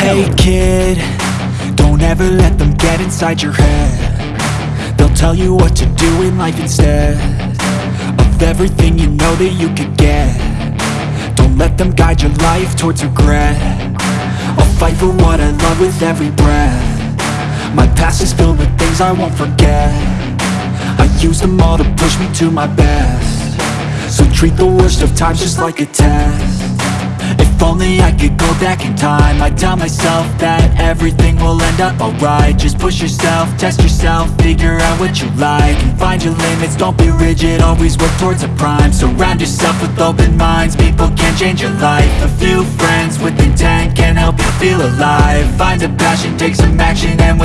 Hey kid, don't ever let them get inside your head. They'll tell you what to do in life instead Of everything you know that you could get. Don't let them guide your life towards regret. I'll fight for what I love with every breath. My past is filled with things I won't forget. I use them all to push me to my best. So treat the worst of times just like a test if only I could go back in time. I'd tell myself that everything will end up alright. Just push yourself, test yourself, figure out what you like And find your limits, don't be rigid, always work towards a prime. Surround yourself with open minds, people can change your life. A few friends with intent can help you feel alive. Find a passion, take some action, and with